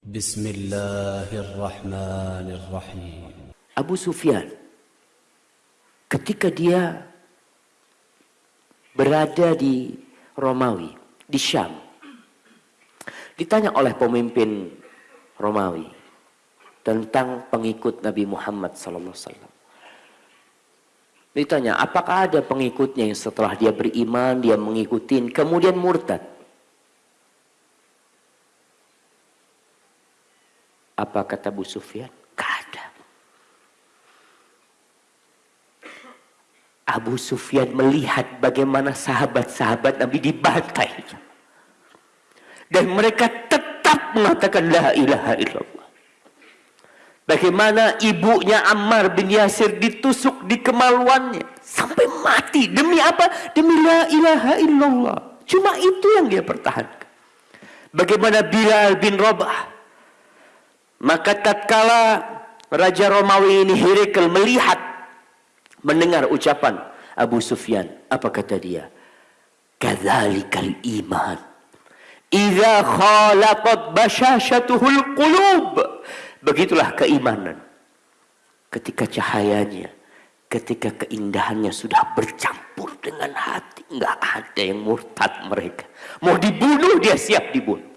Bismillahirrahmanirrahim. Abu Sufyan ketika dia berada di Romawi, di Syam. Ditanya oleh pemimpin Romawi tentang pengikut Nabi Muhammad Sallallahu Alaihi Wasallam. Ditanya, apakah ada pengikutnya yang setelah dia beriman, dia mengikutin, kemudian murtad? Apa kata Abu Sufyan? Gak ada. Abu Sufyan melihat bagaimana sahabat-sahabat Nabi dibantai. Dan mereka tetap mengatakan la ilaha illallah. Bagaimana ibunya Ammar bin Yasir ditusuk di kemaluannya. Sampai mati. Demi apa? Demi la ilaha illallah. Cuma itu yang dia pertahankan. Bagaimana Bilal bin Rabah. Maka tatkala Raja Romawi ini Hirikel melihat mendengar ucapan Abu Sufyan, apa kata dia? Kadzalikal iman. Idza khalaqat bashashatuhul qulub. Begitulah keimanan. Ketika cahayanya, ketika keindahannya sudah bercampur dengan hati, enggak ada yang murtad mereka. Mau dibunuh dia siap dibunuh.